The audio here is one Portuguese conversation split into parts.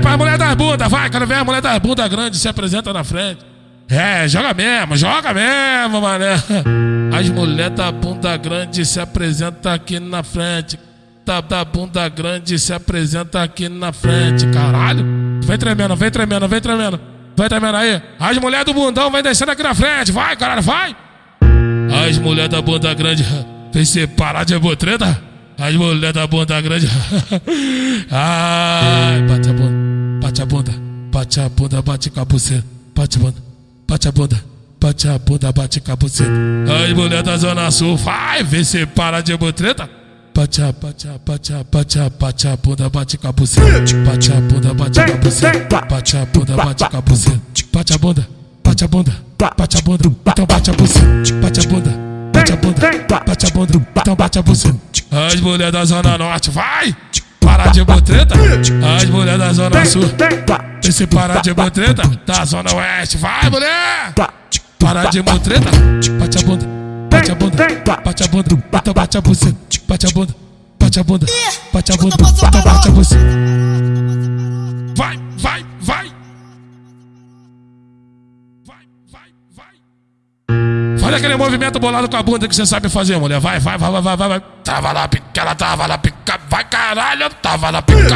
pra mulher das bundas, vai, quero ver a mulher das bundas grandes se apresenta na frente. É, joga mesmo, joga mesmo, mané. As mulheres da bunda grande se apresentam aqui na frente. Da, da bunda grande se apresenta aqui na frente, caralho. Vem tremendo, vem tremendo, vem tremendo. Vai tremendo aí. As mulheres do bundão vem descendo aqui na frente, vai, caralho, vai. As mulheres da bunda grande vem separar de botreta. As mulheres da bunda grande. Ai, bate a bunda, bate a bunda, bate a bunda, bate com bate a bunda, bate a bunda, bate a bunda, bate com a. As mulheres da Zona Sul, vai, vem separar de botreta. Bate a, bate a, bate a, bate a, bate a bunda, bate com a. Bate a bunda, bate com a. Bate a bunda, bate com a. Bate a bunda, bate a bunda, bate a bunda, então bate a buceta. Bate a bunda, bate a bunda, bate a bunda, então bate a buceta. As mulheres da Zona Norte, vai! Parar de botreta. As mulheres da Zona Sul, vem se parar de botreta. Da Zona Oeste, vai, mulher! Parar de botreta. Bate a bunda, bate a bunda, bate a bunda, então bate a buceta. Bate a bunda, bate a bunda, bate a bunda, então bate a buceta. Faz aquele movimento bolado com a bunda que você sabe fazer, mulher. Vai, vai, vai, vai, vai, vai. Tava na pica, ela tava na pica. Vai, caralho, tava na pica.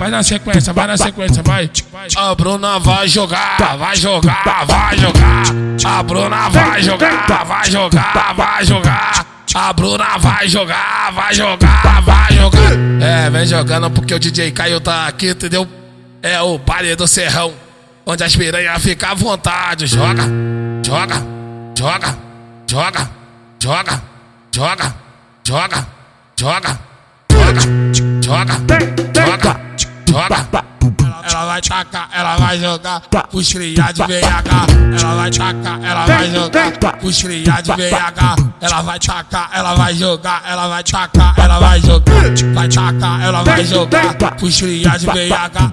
Vai na sequência, vai na sequência, vai. A Bruna vai jogar, vai jogar, vai jogar. A Bruna vai jogar, vai jogar, vai jogar. A Bruna vai jogar, vai jogar, vai jogar. É, vem jogando porque o DJ Caio tá aqui, entendeu? É o baile do Serrão, onde as piranhas ficam à vontade. Joga, joga, joga, joga, joga, joga, joga, joga, joga, joga, joga, joga. Ela vai tacar, ela vai jogar, puxilha de VH. Ela vai tacar, ela vai jogar, puxilha de VH. Ela vai tacar, ela vai jogar, ela vai tacar, ela vai jogar, vai tacar, ela vai jogar, puxilha de VH,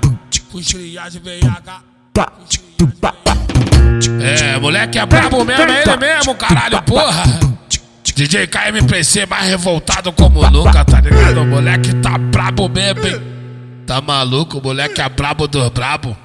puxilha de VH. É, moleque é brabo mesmo, é ele mesmo, caralho, porra. DJ KMPC mais revoltado como nunca, tá ligado? O moleque tá brabo mesmo, hein? Tá maluco? O moleque é brabo dos brabo.